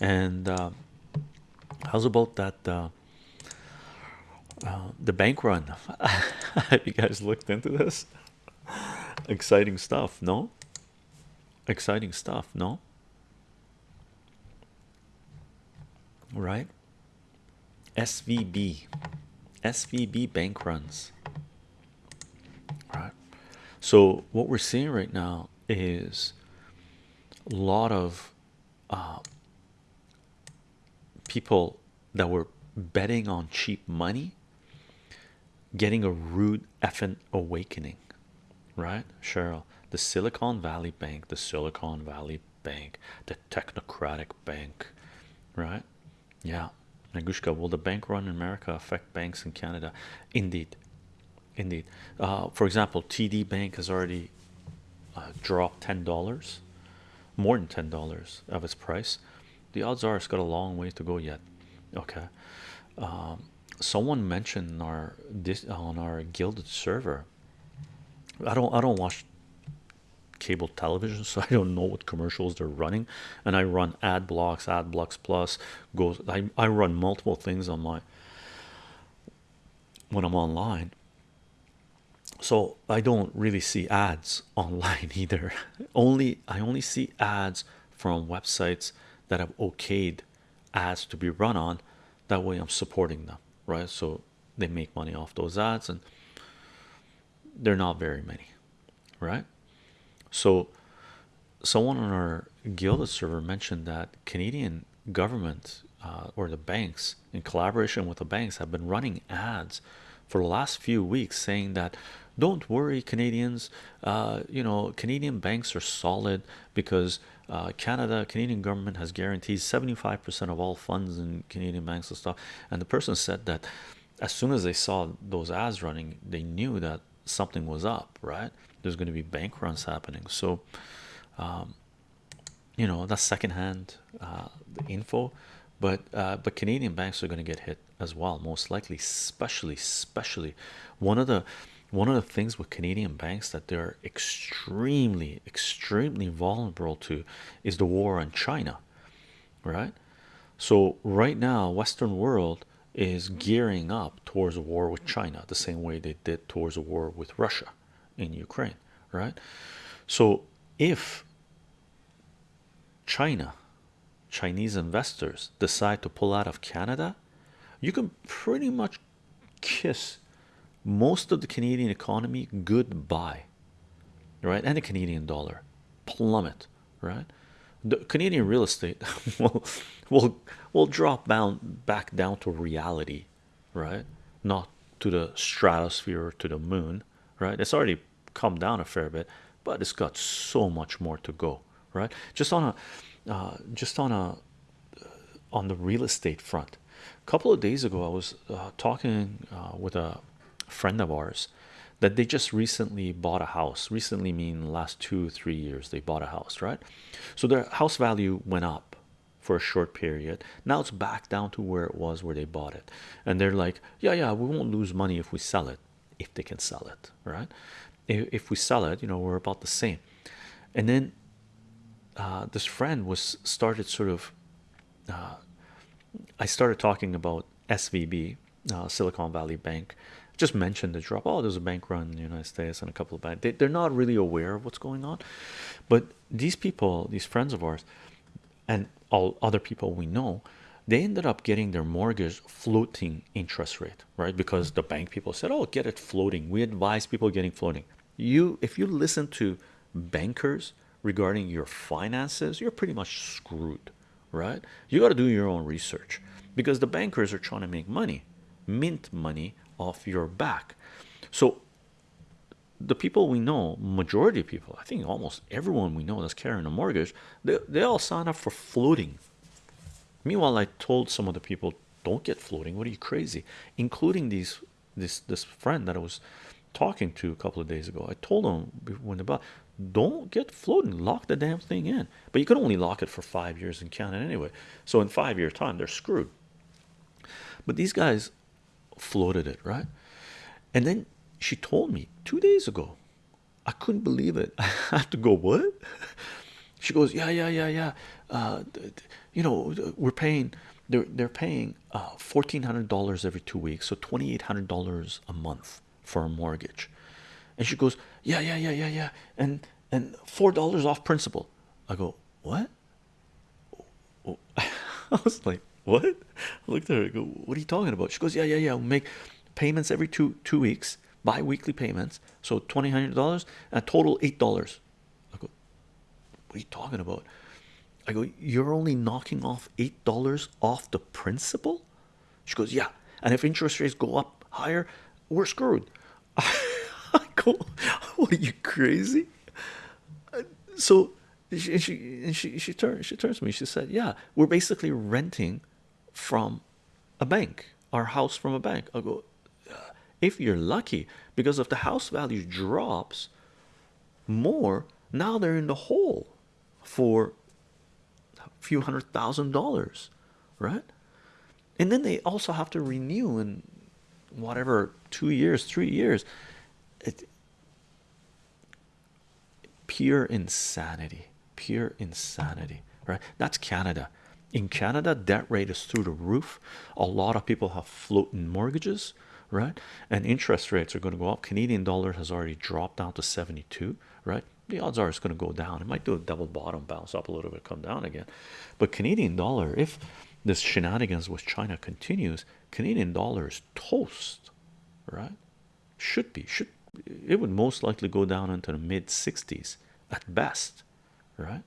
And uh, how's about that? Uh, uh, the bank run. Have you guys looked into this? Exciting stuff, no? Exciting stuff, no? Right? SVB, SVB bank runs. Right. So what we're seeing right now is a lot of uh, people that were betting on cheap money getting a rude effing awakening right cheryl the silicon valley bank the silicon valley bank the technocratic bank right yeah Nagushka, will the bank run in America affect banks in Canada? Indeed, indeed. Uh, for example, TD Bank has already uh, dropped ten dollars, more than ten dollars of its price. The odds are it's got a long way to go yet. Okay. Um, someone mentioned our this on our Guilded server. I don't I don't watch cable television so i don't know what commercials they're running and i run ad blocks ad blocks plus goes i, I run multiple things on my when i'm online so i don't really see ads online either only i only see ads from websites that have okayed ads to be run on that way i'm supporting them right? So they make money off those ads and they're not very many right? So someone on our Guilded server mentioned that canadian government uh, or the banks in collaboration with the banks have been running ads for the last few weeks saying that don't worry canadians. Uh, you know canadian banks are solid because uh, canada canadian government has guaranteed 75 percent of all funds in canadian banks and stuff. And the person said that as soon as they saw those ads running they knew that something was up right? There's going to be bank runs happening. So um, you know that's secondhand uh, info. But uh, but Canadian banks are going to get hit as well most likely especially especially one of the one of the things with Canadian banks that they're extremely extremely vulnerable to is the war on China right? So right now Western world is gearing up towards a war with China the same way they did towards a war with Russia in Ukraine right? So if China Chinese investors decide to pull out of Canada you can pretty much kiss most of the Canadian economy goodbye right? And the Canadian dollar plummet right? The Canadian real estate will will will drop down back down to reality right? Not to the stratosphere or to the moon right? It's already come down a fair bit but it's got so much more to go right? Just on a uh, just on a on the real estate front. A couple of days ago i was uh, talking uh, with a friend of ours that they just recently bought a house. Recently mean last two three years they bought a house right? So their house value went up for a short period. Now it's back down to where it was where they bought it. And they're like yeah yeah we won't lose money if we sell it if they can sell it right? If, if we sell it you know we're about the same. And then uh, this friend was started sort of uh, I started talking about SVB uh, Silicon Valley Bank just mentioned the drop. Oh there's a bank run in the United States and a couple of banks they, they're not really aware of what's going on. But these people these friends of ours and all other people we know they ended up getting their mortgage floating interest rate right? Because the bank people said oh get it floating. We advise people getting floating. You if you listen to bankers regarding your finances you're pretty much screwed right? You got to do your own research because the bankers are trying to make money mint money off your back. So the people we know majority of people i think almost everyone we know that's carrying a mortgage they, they all sign up for floating. Meanwhile i told some of the people don't get floating. What are you crazy? Including these this this friend that i was talking to a couple of days ago. I told him when about don't get floating. Lock the damn thing in. But you can only lock it for five years in canada anyway. So in five year time they're screwed. But these guys floated it right? And then she told me two days ago i couldn't believe it. I have to go what? She goes yeah yeah yeah yeah. Uh, you know we're paying they're they're paying uh fourteen hundred dollars every two weeks so twenty eight hundred dollars a month for a mortgage. And she goes yeah yeah yeah yeah yeah. And and four dollars off principal. I go what? I was like what? I looked at her I go what are you talking about? She goes yeah yeah yeah we'll make payments every two two weeks bi-weekly payments. So twenty hundred dollars a total eight dollars. I go what are you talking about? I go you're only knocking off eight dollars off the principal? She goes yeah and if interest rates go up higher we're screwed. I go what are you crazy? So she she she she turned she turns to me she said yeah we're basically renting from a bank our house from a bank. I go uh, if you're lucky because if the house value drops more now they're in the hole for a few hundred thousand dollars right? And then they also have to renew in whatever two years three years. It pure insanity pure insanity right? That's canada in canada debt rate is through the roof. A lot of people have floating mortgages right? And interest rates are going to go up. Canadian dollar has already dropped down to 72 right? The odds are it's going to go down. It might do a double bottom bounce up a little bit come down again. But canadian dollar if this shenanigans with china continues canadian dollar is toast right? Should be. Should it would most likely go down into the mid 60s at best right